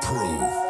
Prove.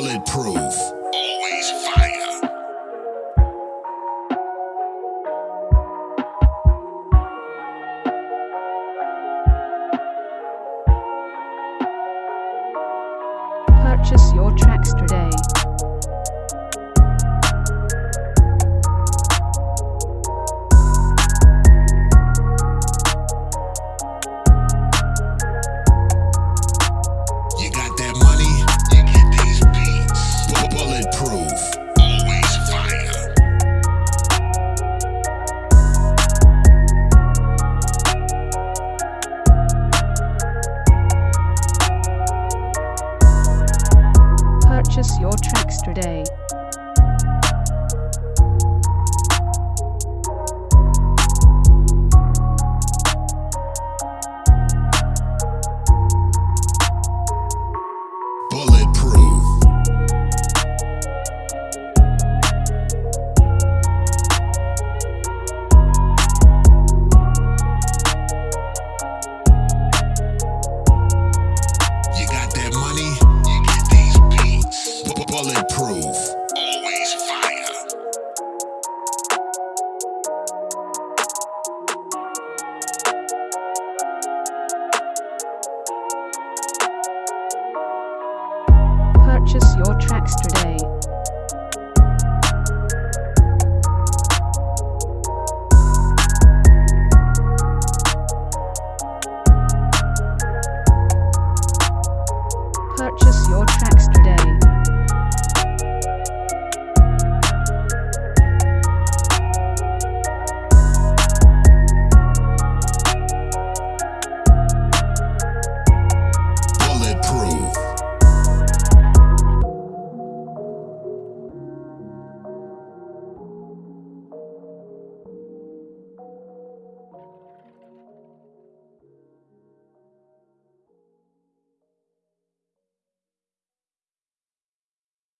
Bulletproof. Always fire. Purchase your tracks today. Purchase your tracks today. Fire. Purchase your tracks today.